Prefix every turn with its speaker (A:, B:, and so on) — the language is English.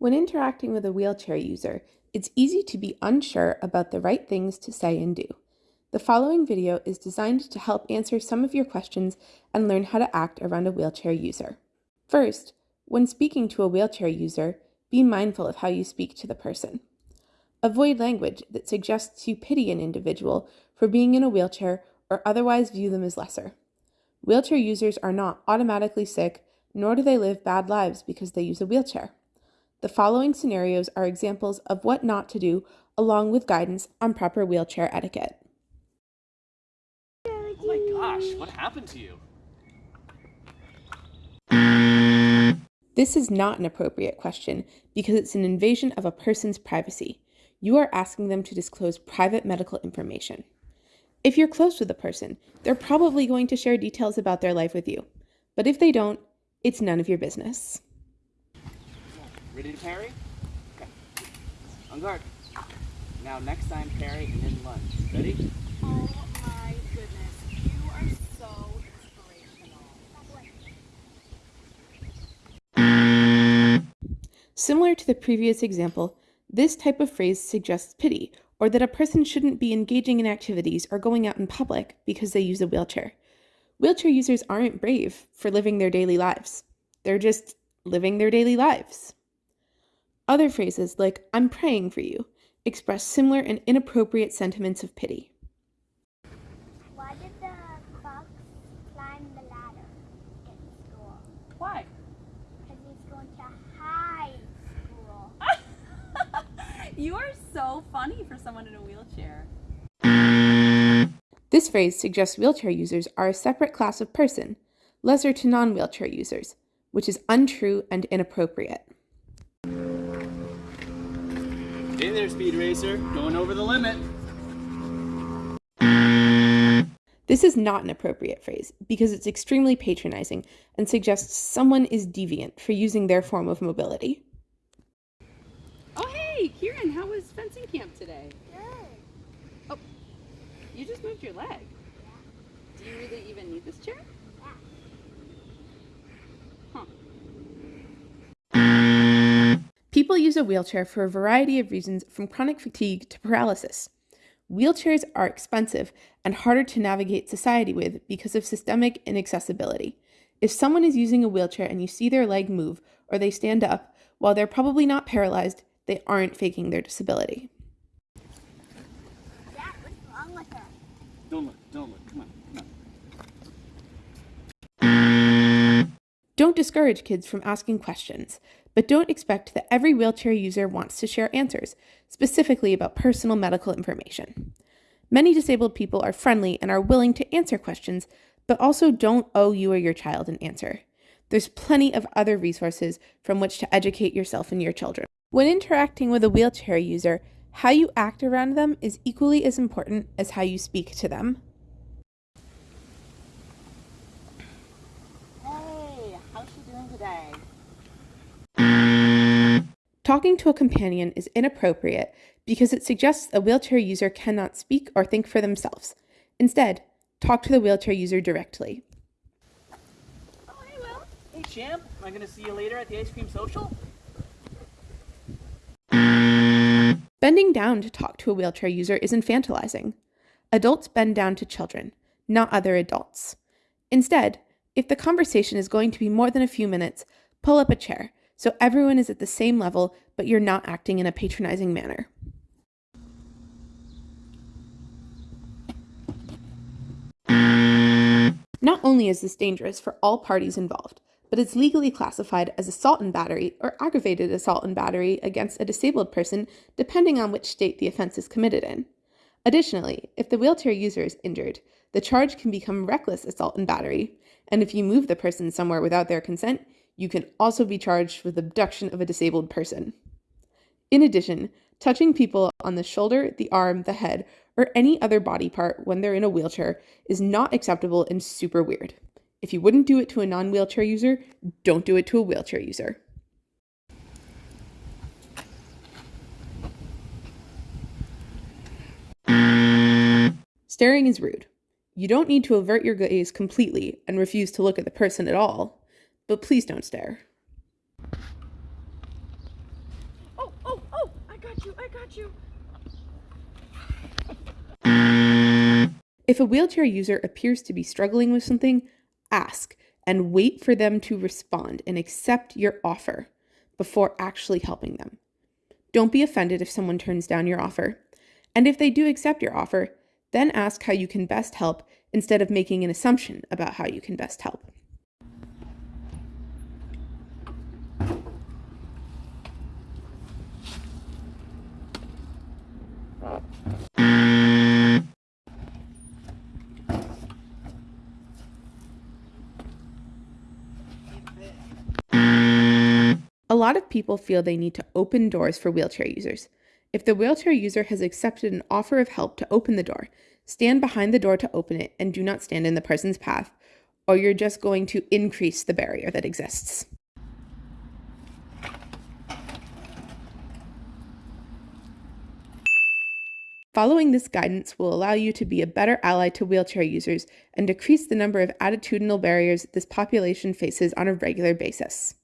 A: When interacting with a wheelchair user, it's easy to be unsure about the right things to say and do. The following video is designed to help answer some of your questions and learn how to act around a wheelchair user. First, when speaking to a wheelchair user, be mindful of how you speak to the person. Avoid language that suggests you pity an individual for being in a wheelchair or otherwise view them as lesser. Wheelchair users are not automatically sick, nor do they live bad lives because they use a wheelchair. The following scenarios are examples of what not to do, along with guidance on proper wheelchair etiquette.
B: Oh my gosh, what happened to you?
A: This is not an appropriate question because it's an invasion of a person's privacy. You are asking them to disclose private medical information. If you're close with a person, they're probably going to share details about their life with you. But if they don't, it's none of your business.
B: Ready to parry? Okay. On guard. Now next time parry and then lunge. Ready?
C: Oh my goodness, you are so inspirational.
A: Similar to the previous example, this type of phrase suggests pity or that a person shouldn't be engaging in activities or going out in public because they use a wheelchair. Wheelchair users aren't brave for living their daily lives. They're just living their daily lives. Other phrases like, I'm praying for you, express similar and inappropriate sentiments of pity.
D: Why did the fox climb the ladder in school?
C: Why?
D: Because he's going to high school.
C: You are so funny for someone in a wheelchair.
A: This phrase suggests wheelchair users are a separate class of person, lesser to non wheelchair users, which is untrue and inappropriate.
B: Hey there, Speed Racer. Going over the limit.
A: This is not an appropriate phrase because it's extremely patronizing and suggests someone is deviant for using their form of mobility.
C: Oh hey, Kieran, how was fencing camp today?
D: Good.
C: Oh, you just moved your leg. Do you really even need this chair?
A: People use a wheelchair for a variety of reasons from chronic fatigue to paralysis. Wheelchairs are expensive and harder to navigate society with because of systemic inaccessibility. If someone is using a wheelchair and you see their leg move or they stand up, while they're probably not paralyzed, they aren't faking their disability.
D: Dad, what's wrong with her?
B: Don't look, don't look. Come on, come on.
A: Don't discourage kids from asking questions, but don't expect that every wheelchair user wants to share answers, specifically about personal medical information. Many disabled people are friendly and are willing to answer questions, but also don't owe you or your child an answer. There's plenty of other resources from which to educate yourself and your children. When interacting with a wheelchair user, how you act around them is equally as important as how you speak to them.
C: Hey, how's she doing today?
A: Talking to a companion is inappropriate because it suggests a wheelchair user cannot speak or think for themselves. Instead, talk to the wheelchair user directly.
C: Oh hey Will.
B: Hey, champ. Am I going to see you later at the ice cream social?
A: Bending down to talk to a wheelchair user is infantilizing. Adults bend down to children, not other adults. Instead, if the conversation is going to be more than a few minutes, pull up a chair so everyone is at the same level, but you're not acting in a patronizing manner. Not only is this dangerous for all parties involved, but it's legally classified as assault and battery or aggravated assault and battery against a disabled person, depending on which state the offense is committed in. Additionally, if the wheelchair user is injured, the charge can become reckless assault and battery, and if you move the person somewhere without their consent, you can also be charged with abduction of a disabled person. In addition, touching people on the shoulder, the arm, the head, or any other body part when they're in a wheelchair is not acceptable and super weird. If you wouldn't do it to a non wheelchair user, don't do it to a wheelchair user. Staring is rude. You don't need to avert your gaze completely and refuse to look at the person at all, but please don't stare.
C: Oh, oh, oh, got you. I got you.
A: If a wheelchair user appears to be struggling with something, ask and wait for them to respond and accept your offer before actually helping them. Don't be offended if someone turns down your offer. And if they do accept your offer, then ask how you can best help instead of making an assumption about how you can best help. A lot of people feel they need to open doors for wheelchair users. If the wheelchair user has accepted an offer of help to open the door, stand behind the door to open it and do not stand in the person's path, or you're just going to increase the barrier that exists. Following this guidance will allow you to be a better ally to wheelchair users and decrease the number of attitudinal barriers this population faces on a regular basis.